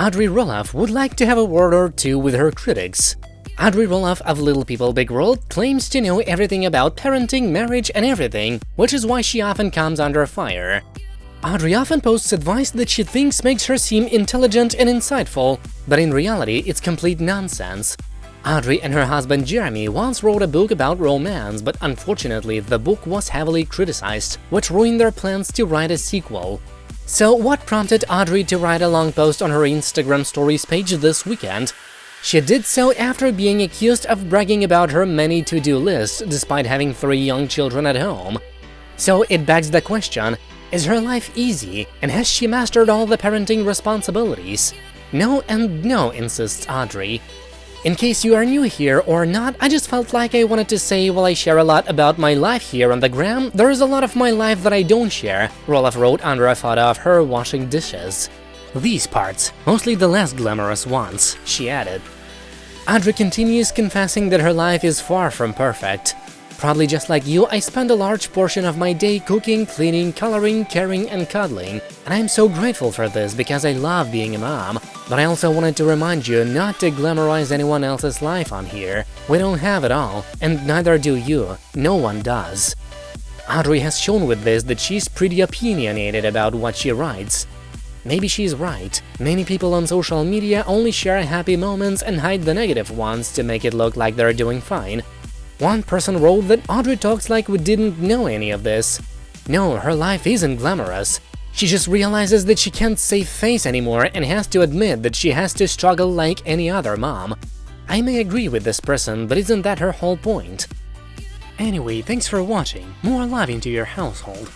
Audrey Roloff would like to have a word or two with her critics. Audrey Roloff of Little People Big World claims to know everything about parenting, marriage and everything, which is why she often comes under fire. Audrey often posts advice that she thinks makes her seem intelligent and insightful, but in reality it's complete nonsense. Audrey and her husband Jeremy once wrote a book about romance, but unfortunately the book was heavily criticized, which ruined their plans to write a sequel. So what prompted Audrey to write a long post on her Instagram stories page this weekend? She did so after being accused of bragging about her many to-do lists despite having three young children at home. So it begs the question, is her life easy, and has she mastered all the parenting responsibilities? No and no, insists Audrey. In case you are new here or not, I just felt like I wanted to say while I share a lot about my life here on the gram, there is a lot of my life that I don't share, Roloff wrote under a photo of her washing dishes. These parts, mostly the less glamorous ones, she added. Audrey continues confessing that her life is far from perfect. Probably just like you, I spend a large portion of my day cooking, cleaning, coloring, caring and cuddling, and I'm so grateful for this because I love being a mom. But I also wanted to remind you not to glamorize anyone else's life on here. We don't have it all, and neither do you. No one does. Audrey has shown with this that she's pretty opinionated about what she writes. Maybe she's right. Many people on social media only share happy moments and hide the negative ones to make it look like they're doing fine, one person wrote that Audrey talks like we didn't know any of this. No, her life isn't glamorous. She just realizes that she can't save face anymore and has to admit that she has to struggle like any other mom. I may agree with this person, but isn't that her whole point? Anyway, thanks for watching, more love into your household.